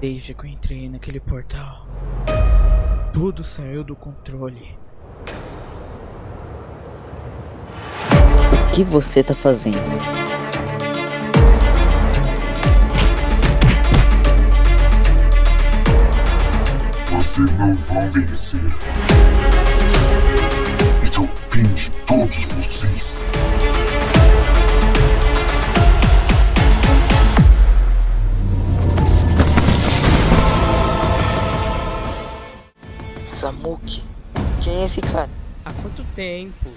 Desde que eu entrei naquele portal, tudo saiu do controle. O que você tá fazendo? Vocês não vão vencer. É fim de todos vocês. Samuki? Quem é esse cara? Há quanto tempo?